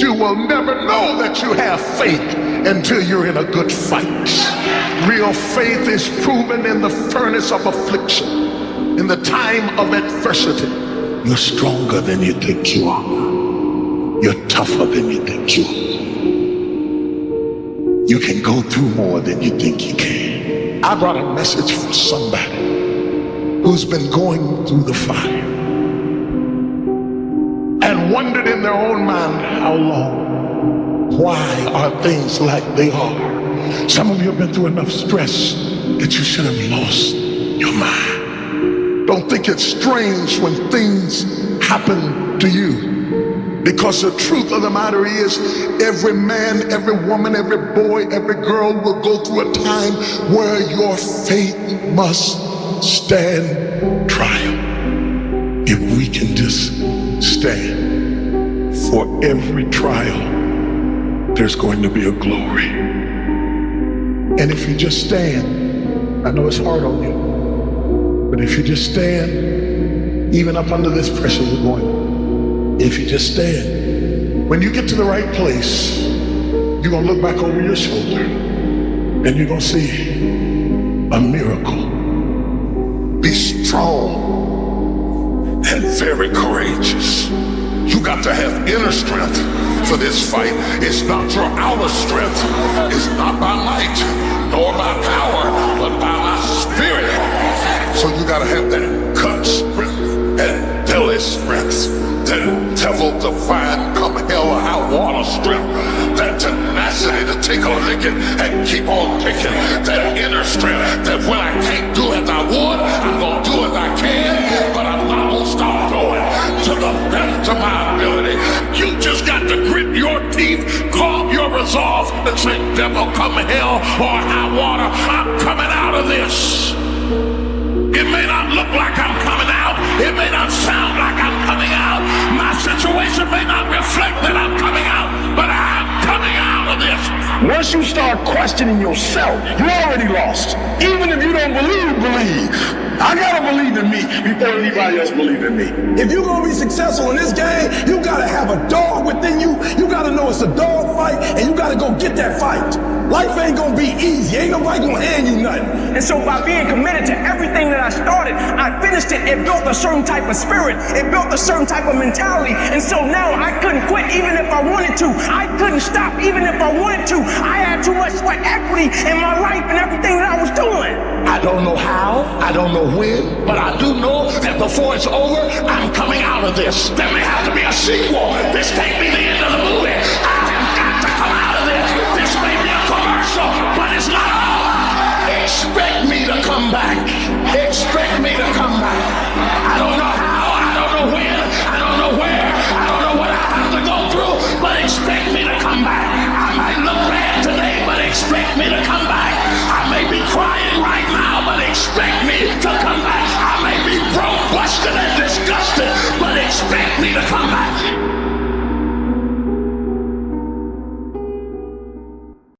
You will never know that you have faith until you're in a good fight. Real faith is proven in the furnace of affliction, in the time of adversity. You're stronger than you think you are. You're tougher than you think you are. You can go through more than you think you can. I brought a message for somebody who's been going through the fire wondered in their own mind how long. Why are things like they are? Some of you have been through enough stress that you should have lost your mind. Don't think it's strange when things happen to you. Because the truth of the matter is, every man, every woman, every boy, every girl will go through a time where your faith must stand trial. If we can just stand for every trial, there's going to be a glory. And if you just stand, I know it's hard on you, but if you just stand, even up under this pressure you're going, if you just stand. When you get to the right place, you're going to look back over your shoulder and you're going to see a miracle. Be strong and very courageous. You got to have inner strength for this fight. It's not your outer strength. It's not by might nor by power, but by my spirit. So you got to have that cut strength and belly strength that devil define come hell or high water strength, that tenacity to take a licking and keep on kicking, that inner strength that when I my. You just got to grit your teeth, calm your resolve, and say, devil come hell or high water, I'm coming out of this. It may not look like I'm coming out. It may not sound like Once you start questioning yourself, you already lost. Even if you don't believe, believe. I gotta believe in me before anybody else believe in me. If you're gonna be successful in this game, you gotta have a dog within you. You gotta know it's a dog fight, and you gotta go get that fight. Life ain't gonna be easy. Ain't nobody gonna hand you nothing. And so by being committed to everything that I started, I finished it. It built a certain type of spirit. It built a certain type of mentality. And so now I couldn't quit even if I wanted to. I couldn't stop even if I wanted to. I had too much sweat equity in my life and everything that I was doing. I don't know how, I don't know when, but I do know that before it's over, I'm coming out of this. There may have to be a sequel. This can't